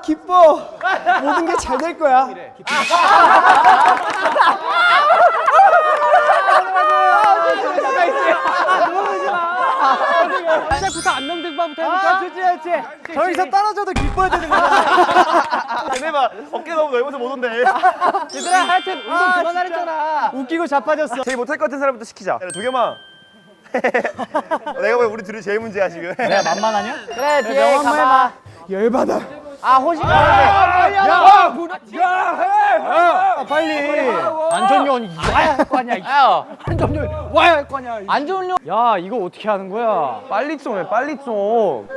기뻐. 기뻐 모든 게 잘 될 거야. 시작부터 안녕등반부터 해볼까? 아 좋지 좋지. 저기서 떨어져도 기뻐야 되는 거야. 얘네 봐 어깨 너무 넓어서 못 온대. 얘들아 하여튼 운동 그만하랬잖아. 웃기고 자빠졌어. 제일 못할 것 같은 사람부터 시키자. 도겸아. 내가 보기엔 우리 둘이 제일 문제야 지금. 내가 만만하냐? 그래 뒤에 가봐. 열받아 아 호식 가는데 야! 야. 해! 아, 빨리. 안전요원 와야 할거 아니야 야 안전요원 와야 할거 아니야 안전요원. 야 이거 어떻게 하는 거야? 빨리 좀해 빨리 좀.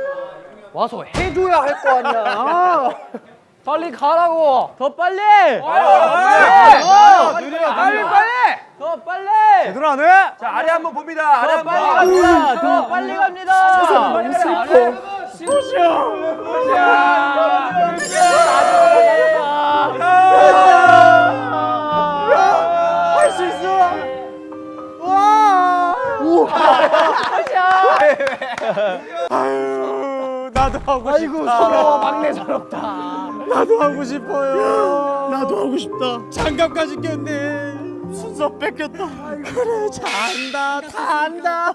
와서 해줘야 할 거 아니야. 아, 빨리 가라고. 더 빨리. 아, 빨리 빨리 빨리. 더 빨리. 제대로 안 해? 자 아래 한번 봅니다. 아래 빨리 갑니다. 더 빨리 갑니다. 너무 슬퍼 할수 있어 와 아유 나도 하고 아이고 서러워 막내 서럽다 나도 하고 싶어요. 나도 하고 싶다. 장갑까지 꼈네. 순서 뺏겼다. 그래 잘한다. 다 한다.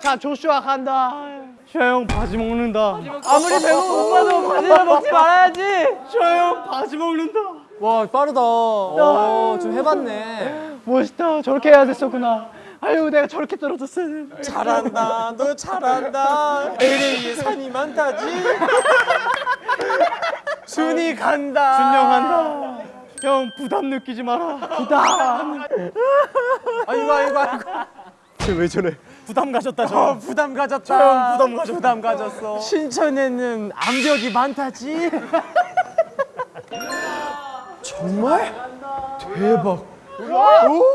자 조슈아 간다 셔형 바지 먹는다. 아무리 배고파 오빠도 바지를 먹지 말아야지 셔형 바지 먹는다. 와 빠르다. 어, 좀 해봤네. 멋있다 저렇게 해야 됐었구나 아유 내가 저렇게 떨어졌어야 되는데 잘한다. 너 잘한다. LA 산이 많다지. 순이 간다. 준영 간다. 형 부담 느끼지 마라. 부담. 아이고 아이고 아이고. 왜 저래 부담 가졌다 저. 어, 부담 가졌다. 저 부담 가졌. 부담 가졌어. 신천에는 암벽이 많다지. 정말? 대박.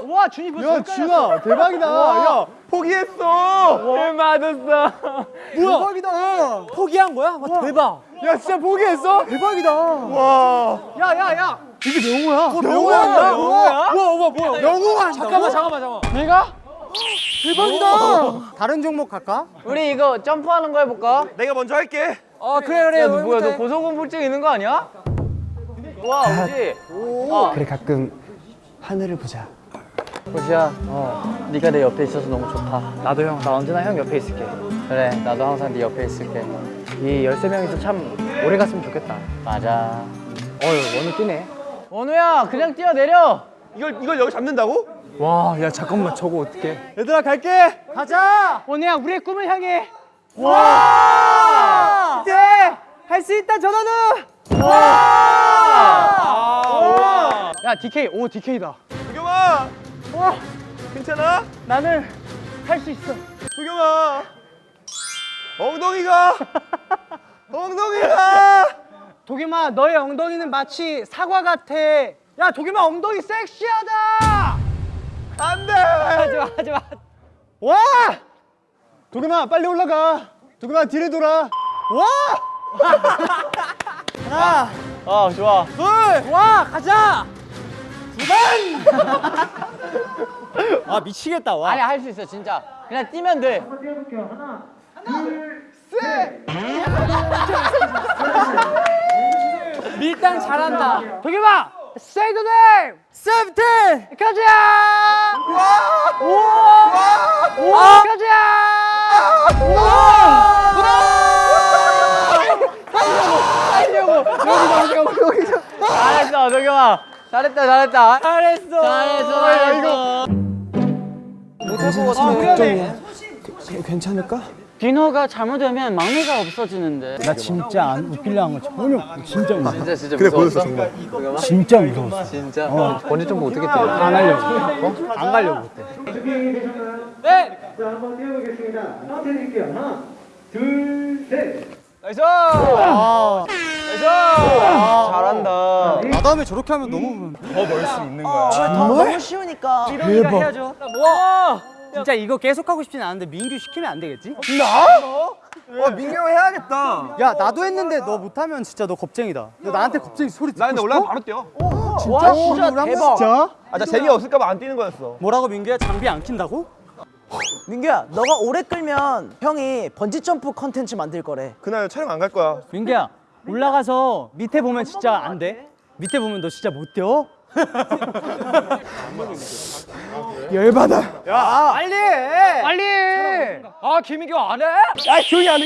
와 준이 벌써 야 준아 대박이다. 야 포기했어 맞았어 뭐야? 대박이다. 포기한 거야? 와, 대박. 야 진짜 포기했어? 대박이다. 와 야야 야 이게 명호야. 명호야, 명호야. 명호야? 우와 우와 뭐야? 명호가 잠깐만 잠깐만 잠깐만. 내가? 대박이다. 다른 종목 갈까? 우리 이거 점프하는 거 해볼까? 내가 먼저 할게. 어 그래 그래. 야, 너 뭐야 너 고소공포증 있는 거 아니야? 와 우지? 어. 그래 가끔 하늘을 보자. 우지야 어. 네가 내 옆에 있어서 너무 좋다. 나도 형 나 언제나 형 옆에 있을게. 그래 나도 항상 네 옆에 있을게. 이 13명이서 참 오래 갔으면 좋겠다. 맞아. 어휴 원우 뛰네. 원우야 그냥 뛰어내려 이걸 이걸 여기 잡는다고? 와, 야 잠깐만 저거 어떡해? 얘들아 갈게. 가자. 원우야 우리의 꿈을 향해 와! 이제 할 수 있다 전원우. 와! 야 DK 오 DK다 도겸아 와 괜찮아? 나는 할 수 있어 도겸아 엉덩이가 엉덩이가 도겸아 너의 엉덩이는 마치 사과 같아 야 도겸아 엉덩이 섹시하다 안돼 하지마 하지마 와! 도겸아 빨리 올라가. 도겸아 뒤를 돌아. 와! 하나, 아 좋아 둘, 와 가자. 두 번. 아 미치겠다 와. 아니 할 수 있어 진짜 그냥 뛰면 돼 밀당 잘한다 도겸아 Say the name. 세븐틴. 가자 와 우와 우와 가자 잘했어 도겸아. 잘했다 잘했다. 잘했어. 잘했어. 잘했어. 못할 것 같아. 괜찮을까? 디너가 잘못되면 막내가 없어지는데 나 진짜 안 웃기려 한거 전혀 진짜 무서워. 진짜 진짜 그래 무서웠어? 보였어 정말 진짜 무서웠어. 진짜? 어. 번지 점프 어떻게 뛰어? 안 하려고. 어? 안 가려고 그때. Nice! Nice! 잘한다. 나 다음에 저렇게 하면 너무 더널 수 있는 거야 정말? 쉬우니까. 대박. 해야죠. 와! 진짜 이거 계속 하고 싶진 않은데 민규 시키면 안 되겠지? 와 민규 형 해야겠다 야 나도 했는데 너 못하면 진짜 너 겁쟁이다. 너 나한테 겁쟁이 소리 듣고 나 근데 싶어? 올라가면 바로 뛰어 와, 진짜 대박. 진짜? 아나 재미 없을까 봐 안 뛰는 거였어 뭐라고 민규야 장비 안 킨다고? 민규야, 너가 오래 끌면 형이 번지 점프 컨텐츠 만들 거래. 그날 촬영 안 갈 거야 민규야, 올라가서 밑에 보면 진짜 안 돼. 밑에 보면 너 진짜 못 뛰어. 열받아. 야, 빨리 해. 빨리! 아, 김민규 안 해? 아, 조용히 안 해.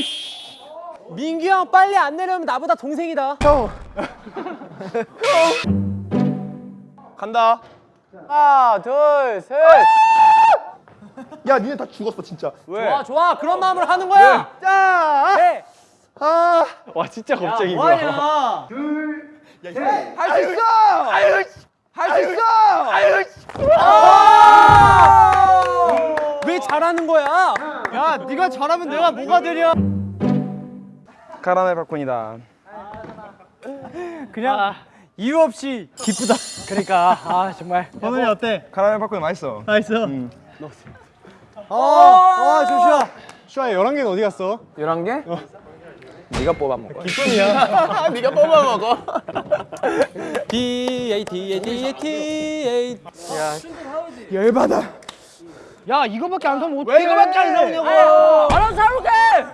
민규 형 빨리 안 내려면 나보다 동생이다. 형. 간다. 하나, 둘, 셋! 야, 니네 다 죽었어 진짜. 좋아, 좋아. 그런 마음으로 하는 거야. 자, 해. 아, 와, 진짜 겁쟁이 뭐하냐? 할수 있어. 아유, 할수 있어. 아유, 왜 잘하는 거야? 야, 네가 잘하면 내가 뭐가 되냐? 카라멜 팝콘이다. 그냥 이유 없이 기쁘다. 그러니까, 아, 정말. 번호이 어때? 카라멜 팝콘 맛있어. 맛있어. 어, 어, 조슈아. 슈아 11개는 어디 갔어? 11개? 네가 뽑아 먹어. D A D A D A D A. 열받아. 야, 이거밖에 안 사면 어떡해? 왜 이거밖에 안 나오냐고. 알아서 사올게!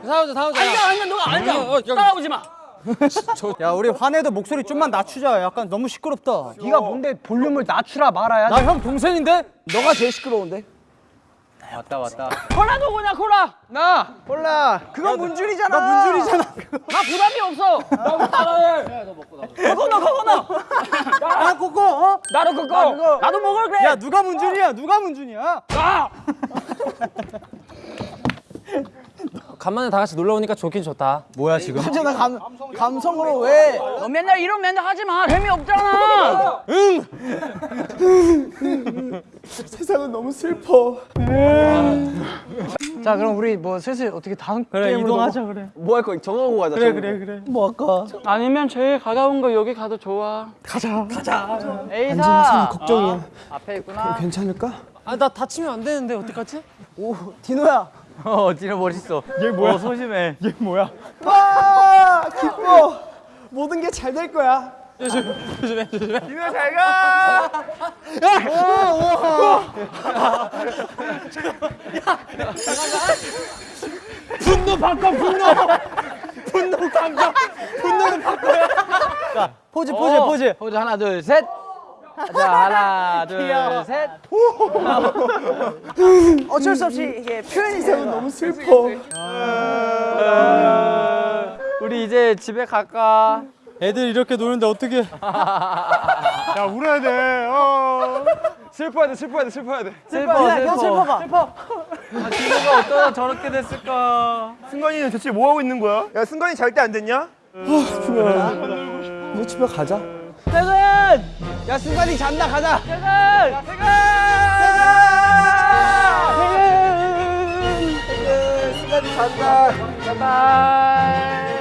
사오자, 사오자. 앉아, 앉아, 너가 앉아. 따라오지 마. 야, 우리 화내도 목소리 좀만 낮추자. 약간 너무 시끄럽다. 네가 뭔데 볼륨을 낮추라 말아야 나 형 동생인데? 너가 제일 시끄러운데? 왔다, 왔다. 콜라 누구냐, 콜라? 나. 콜라. 그건 문준이잖아. 나 문준이잖아. 나 부담이 없어. 나 따라해. 그거 너, 그거 너. 나 그거, 어? 나도 그거. 나도 먹을 그래. 야, 누가 문준이야? 누가 문준이야? 나. 간만에 다 같이 놀러 오니까 좋긴 좋다. 뭐야 지금? 나 감, 감성으로 왜? 너 맨날 이런 맨날 하지 마. 재미 없잖아. 세상은 너무 슬퍼. 자, 그럼 우리 뭐 슬슬 어떻게 다음 그래 게임으로 이동하자 그래. 뭐 할 거야? 정하고 가자. 그래 그래 그래. 뭐 할까? 아니면 제일 가까운 거 여기 가도 좋아. 가자. 가자. 에이사. 걱정이야. 앞에 있구나. 괜찮을까? 아 나 다치면 안 되는데 어떡하지? 오, 디노야. 어, 진짜 멋있어. 얘 뭐야? 어, 소심해. 얘 뭐야? 와, 기뻐. 모든 게 잘 될 거야. 니네 잘 가. 분노 바꿔 분노. 분노 감정. 분노는 바꿔야. 자 포즈 포즈 어, 포즈. 포즈 하나, 둘, 셋. 자, 하나, 둘, 귀여워. 셋. 어쩔 수 없이 이게 표현이 세면 너무 슬퍼. 우리 이제 집에 갈까? 애들 이렇게 노는데 어떻게? 야, 울어야 돼. 어. 슬퍼야 돼, 슬퍼야 돼, 슬퍼야 돼. 슬퍼, 슬퍼. 슬퍼. 슬퍼. 아, 기분가 어쩌다 저렇게 됐을까? 승관이는 대체 뭐 하고 있는 거야? 야, 승관이 잘 때 안 됐냐? 우리 집에 가자. 퇴근. 야, 승관이 잔다. 가자. 승관이 잔다. 바이바이.